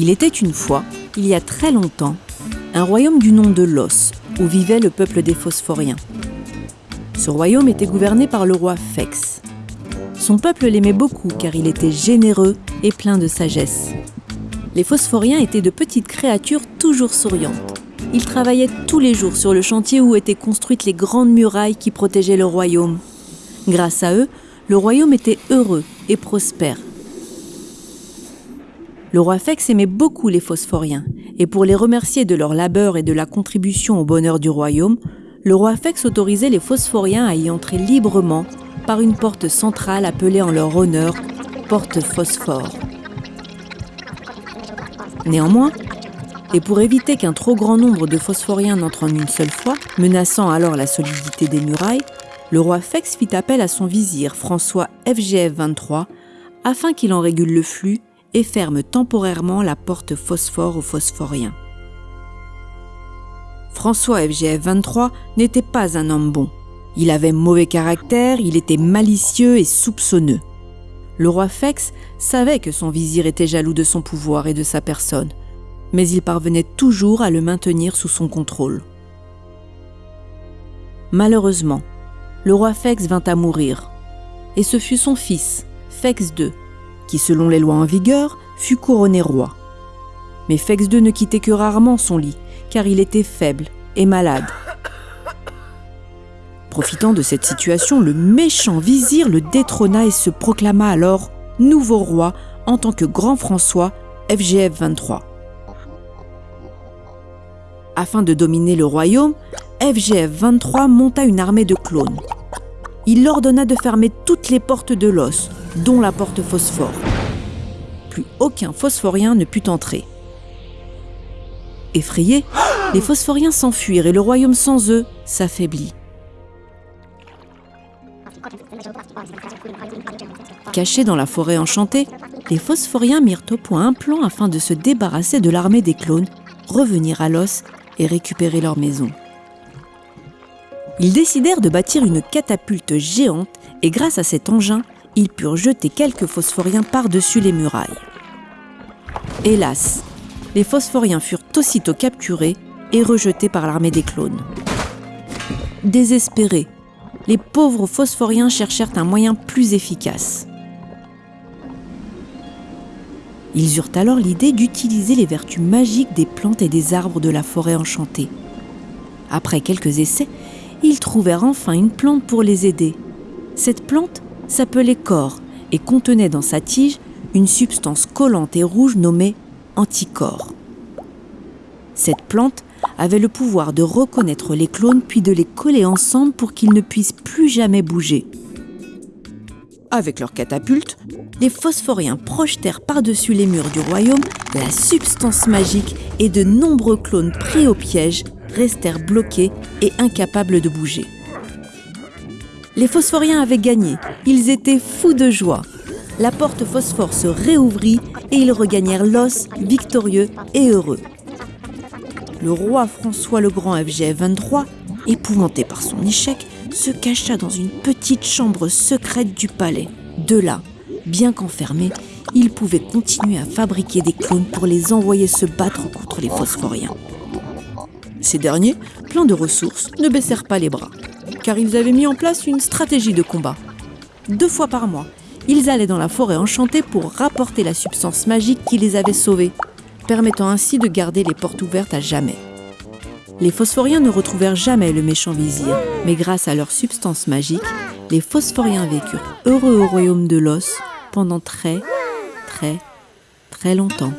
Il était une fois, il y a très longtemps, un royaume du nom de Los, où vivait le peuple des Phosphoriens. Ce royaume était gouverné par le roi Fex. Son peuple l'aimait beaucoup car il était généreux et plein de sagesse. Les Phosphoriens étaient de petites créatures toujours souriantes. Ils travaillaient tous les jours sur le chantier où étaient construites les grandes murailles qui protégeaient le royaume. Grâce à eux, le royaume était heureux et prospère. Le roi Fex aimait beaucoup les phosphoriens, et pour les remercier de leur labeur et de la contribution au bonheur du royaume, le roi Fex autorisait les phosphoriens à y entrer librement par une porte centrale appelée en leur honneur porte phosphore. Néanmoins, et pour éviter qu'un trop grand nombre de phosphoriens n'entrent en une seule fois, menaçant alors la solidité des murailles, le roi Fex fit appel à son vizir François FGF 23 afin qu'il en régule le flux et ferme temporairement la porte phosphore aux phosphoriens. François FGF 23 n'était pas un homme bon. Il avait mauvais caractère, il était malicieux et soupçonneux. Le roi Fex savait que son vizir était jaloux de son pouvoir et de sa personne, mais il parvenait toujours à le maintenir sous son contrôle. Malheureusement, le roi Fex vint à mourir, et ce fut son fils, Fex II, qui selon les lois en vigueur fut couronné roi. Mais Fex II ne quittait que rarement son lit, car il était faible et malade. Profitant de cette situation, le méchant vizir le détrôna et se proclama alors nouveau roi en tant que grand François FGF 23. Afin de dominer le royaume, FGF 23 monta une armée de clones. Il ordonna de fermer toutes les portes de l'os, dont la porte phosphore. Plus aucun phosphorien ne put entrer. Effrayés, les phosphoriens s'enfuirent et le royaume sans eux s'affaiblit. Cachés dans la forêt enchantée, les phosphoriens mirent au point un plan afin de se débarrasser de l'armée des clones, revenir à l'os et récupérer leur maison. Ils décidèrent de bâtir une catapulte géante et grâce à cet engin, ils purent jeter quelques phosphoriens par-dessus les murailles. Hélas, les phosphoriens furent aussitôt capturés et rejetés par l'armée des clones. Désespérés, les pauvres phosphoriens cherchèrent un moyen plus efficace. Ils eurent alors l'idée d'utiliser les vertus magiques des plantes et des arbres de la forêt enchantée. Après quelques essais, ils trouvèrent enfin une plante pour les aider. Cette plante s'appelait corps et contenait dans sa tige une substance collante et rouge nommée anticorps. Cette plante avait le pouvoir de reconnaître les clones puis de les coller ensemble pour qu'ils ne puissent plus jamais bouger. Avec leur catapulte, les phosphoriens projetèrent par-dessus les murs du royaume la substance magique et de nombreux clones pris au piège restèrent bloqués et incapables de bouger. Les phosphoriens avaient gagné, ils étaient fous de joie. La porte phosphore se réouvrit et ils regagnèrent l'os victorieux et heureux. Le roi François le Grand FGF 23, épouvanté par son échec, se cacha dans une petite chambre secrète du palais. De là, bien qu'enfermé, il pouvait continuer à fabriquer des clones pour les envoyer se battre contre les phosphoriens. Ces derniers, pleins de ressources, ne baissèrent pas les bras, car ils avaient mis en place une stratégie de combat. Deux fois par mois, ils allaient dans la forêt enchantée pour rapporter la substance magique qui les avait sauvés, permettant ainsi de garder les portes ouvertes à jamais. Les phosphoriens ne retrouvèrent jamais le méchant vizir, mais grâce à leur substance magique, les phosphoriens vécurent heureux au royaume de l'os pendant très, très, très longtemps.